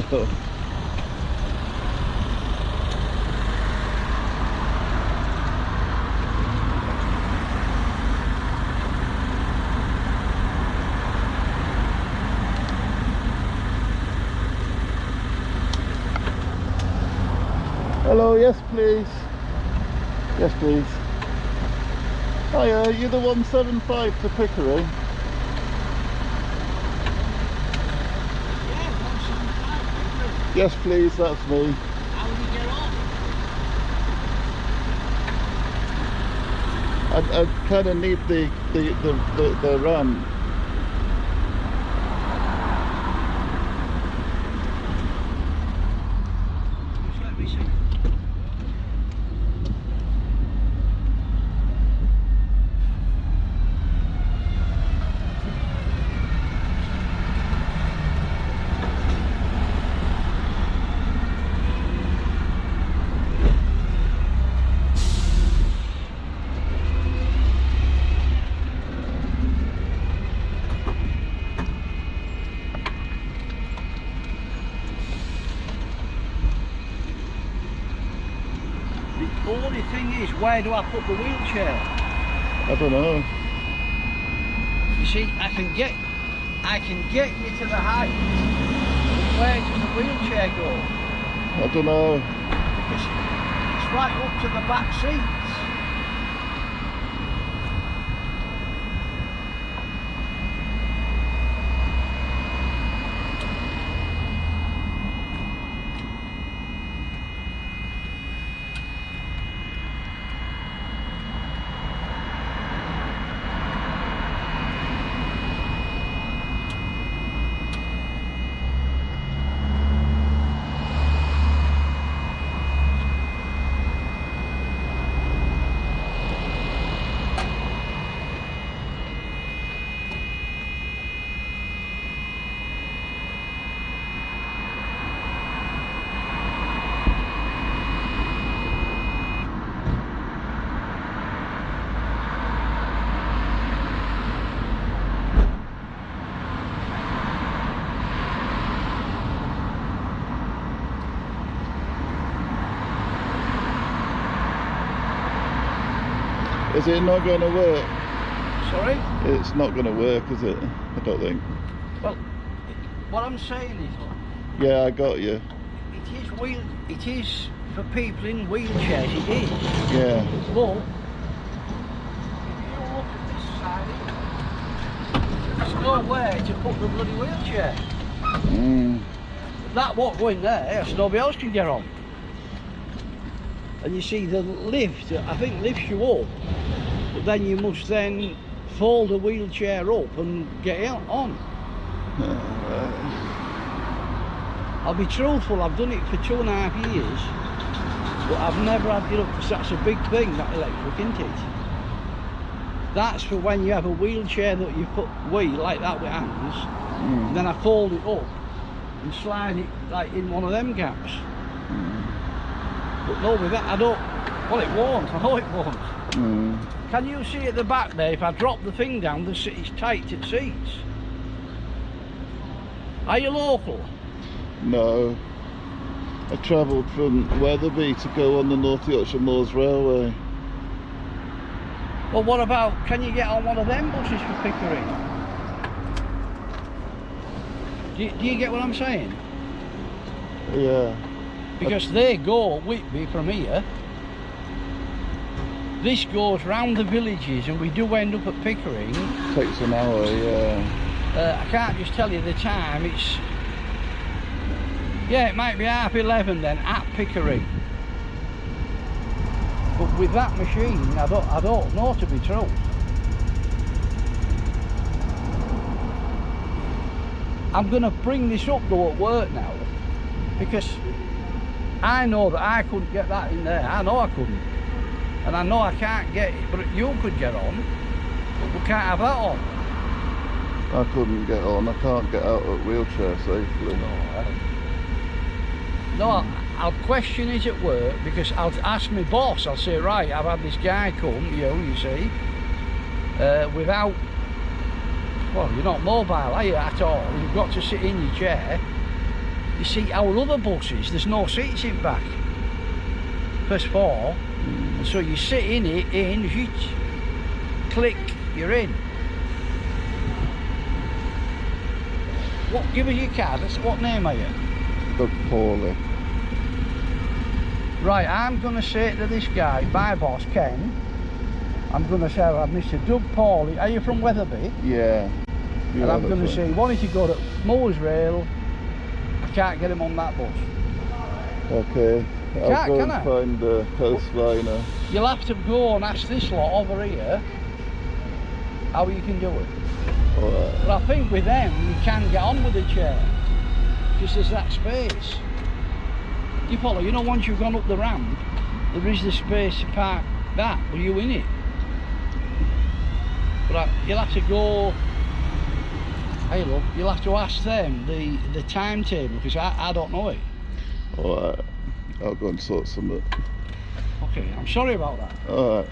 Hello, yes please. Yes please. Hiya, you're the 175 to Pickering. Yes please, that's me. How do you get on? I, I kind of need the, the, the, the, the ramp. Just let me see. The only thing is, where do I put the wheelchair? I don't know. You see, I can get, I can get you to the height. Where does the wheelchair go? I don't know. Because it's right up to the back seats. Is it not going to work? Sorry? It's not going to work, is it? I don't think. Well, what I'm saying is, Yeah, I got you. it is wheel, it is for people in wheelchairs, it is. Yeah. But, if you look at this side, there's nowhere to put the bloody wheelchair. Mm. That won't go in there, so nobody else can get on. And you see the lift, I think lifts you up, but then you must then fold the wheelchair up and get it on. I'll be truthful, I've done it for two and a half years, but I've never had it up because that's a big thing, that electric, isn't it? That's for when you have a wheelchair that you put wheel like that with hands, Mm. then I fold it up and slide it like in one of them gaps. But no, with that I don't. Well, it won't. I know it won't. Mm. Can you see at the back there? If I drop the thing down, the it's tight It seats. Are you local? No. I travelled from Wetherby to go on the North Yorkshire Moors Railway. Well, what about? Can you get on one of them buses for Pickering? Do you, do you get what I'm saying? Yeah. Because they go Whitby from here. This goes round the villages, and we do end up at Pickering. Takes an hour, yeah. Uh, I can't just tell you the time. It's yeah, it might be half eleven then at Pickering. But with that machine, I don't, I don't know to be true. I'm going to bring this up though at work now, because I know that I couldn't get that in there. I know I couldn't, and I know I can't get it. But you could get on. But we can't have that on. I couldn't get on. I can't get out of wheelchair safely. No, I'll question it at work because I'll ask my boss. I'll say, right, I've had this guy come, you, you see, uh, without. Well, you're not mobile, are you at all? You've got to sit in your chair. You see, our other buses, there's no seats in back. First four. And mm. so you sit in it, in, zhit, click, you're in. What, give us your card. What name are you? Doug Paulie. Right, I'm going to say to this guy, my boss, Ken, I'm going to say, uh, I'm Mr. Doug Paulie. Are you from Wetherby? Yeah. and I'm going to say, why don't you go to Moors Rail. Can't get him on that bus. Okay. I'll Can't, go can and I? find uh, the coastliner. You'll have to go and ask this lot over here how you can do it. Alright. But I think with them, you can get on with the chair. Because there's that space. You follow, you know, once you've gone up the ramp, there is the space to park that. Were you in it? But I, you'll have to go. Hey, look, you'll have to ask them the, the timetable because I, I don't know it. Alright. I'll go and sort some. of it. Okay, I'm sorry about that. Alright.